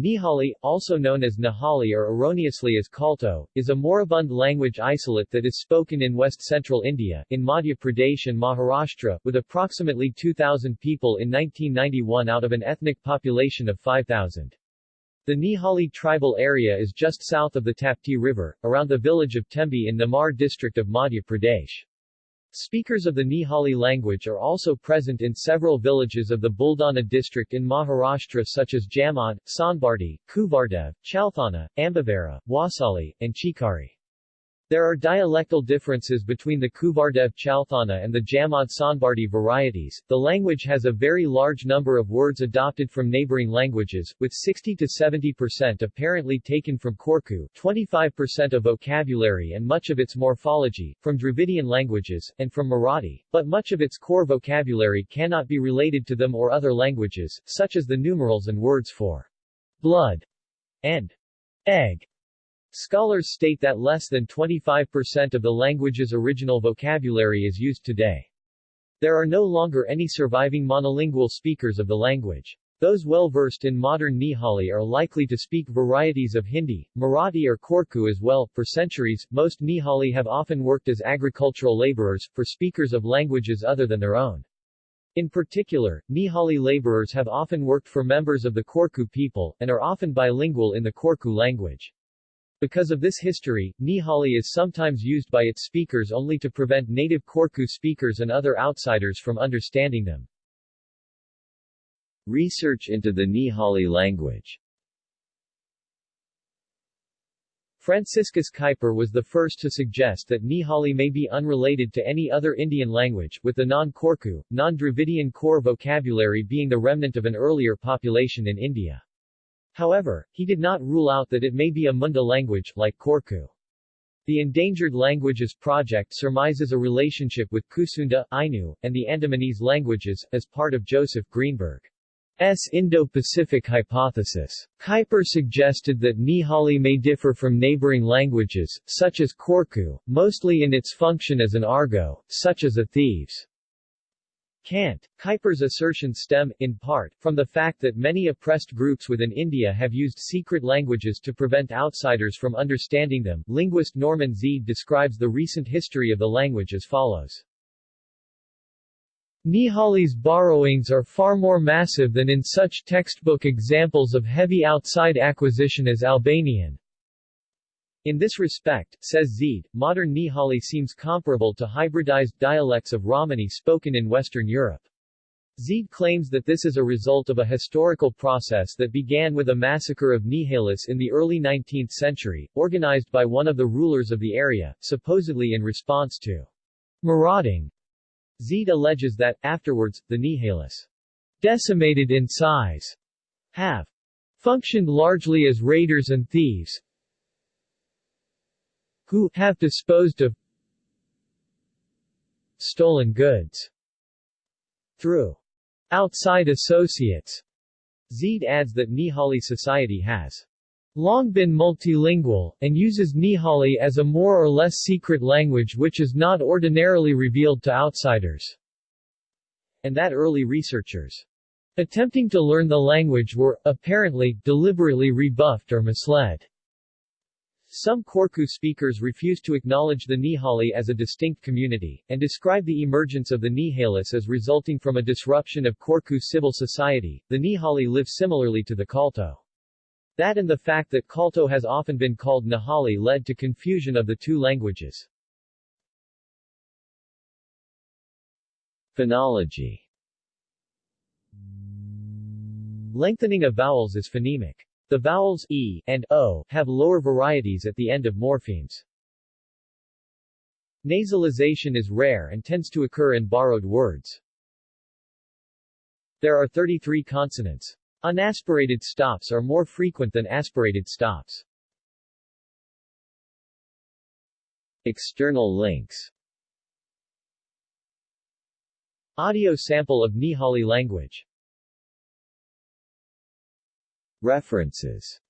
Nihali, also known as Nihali or erroneously as Kalto, is a moribund language isolate that is spoken in west-central India, in Madhya Pradesh and Maharashtra, with approximately 2,000 people in 1991 out of an ethnic population of 5,000. The Nihali tribal area is just south of the Tapti River, around the village of Tembi in Nimar district of Madhya Pradesh. Speakers of the Nihali language are also present in several villages of the Buldana district in Maharashtra such as Jamad, Sanbardi, Kuvardev, Chalthana, Ambivara, Wasali, and Chikari. There are dialectal differences between the Kuvardev Chalthana and the Jamad Sanbardi varieties. The language has a very large number of words adopted from neighboring languages, with 60 to 70 percent apparently taken from Korku, 25 percent of vocabulary and much of its morphology, from Dravidian languages, and from Marathi, but much of its core vocabulary cannot be related to them or other languages, such as the numerals and words for blood and egg. Scholars state that less than 25% of the language's original vocabulary is used today. There are no longer any surviving monolingual speakers of the language. Those well-versed in modern Nihali are likely to speak varieties of Hindi, Marathi or Korku as well. For centuries, most Nihali have often worked as agricultural laborers, for speakers of languages other than their own. In particular, Nihali laborers have often worked for members of the Korku people, and are often bilingual in the Korku language. Because of this history, Nihali is sometimes used by its speakers only to prevent native Korku speakers and other outsiders from understanding them. Research into the Nihali language Franciscus Kuiper was the first to suggest that Nihali may be unrelated to any other Indian language, with the non-Korku, non-Dravidian core vocabulary being the remnant of an earlier population in India. However, he did not rule out that it may be a Munda language, like Korku. The Endangered Languages Project surmises a relationship with Kusunda, Ainu, and the Andamanese languages, as part of Joseph Greenberg's Indo-Pacific hypothesis. Kuiper suggested that Nihali may differ from neighboring languages, such as Korku, mostly in its function as an argot, such as a thieves' Cant. Kuiper's assertions stem, in part, from the fact that many oppressed groups within India have used secret languages to prevent outsiders from understanding them. Linguist Norman Zide describes the recent history of the language as follows. Nihali's borrowings are far more massive than in such textbook examples of heavy outside acquisition as Albanian, in this respect, says Zide, modern Nihali seems comparable to hybridized dialects of Romani spoken in Western Europe. Zide claims that this is a result of a historical process that began with a massacre of Nihalis in the early 19th century, organized by one of the rulers of the area, supposedly in response to marauding. Zide alleges that, afterwards, the Nihalis, decimated in size, have functioned largely as raiders and thieves, who have disposed of stolen goods through outside associates. Zide adds that Nihali society has long been multilingual, and uses Nihali as a more or less secret language which is not ordinarily revealed to outsiders, and that early researchers attempting to learn the language were, apparently, deliberately rebuffed or misled. Some Korku speakers refuse to acknowledge the Nihali as a distinct community, and describe the emergence of the Nihalis as resulting from a disruption of Korku civil society. The Nihali live similarly to the Kalto. That and the fact that Kalto has often been called Nihali led to confusion of the two languages. Phonology Lengthening of vowels is phonemic. The vowels e and o have lower varieties at the end of morphemes. Nasalization is rare and tends to occur in borrowed words. There are 33 consonants. Unaspirated stops are more frequent than aspirated stops. External links Audio sample of Nihali language References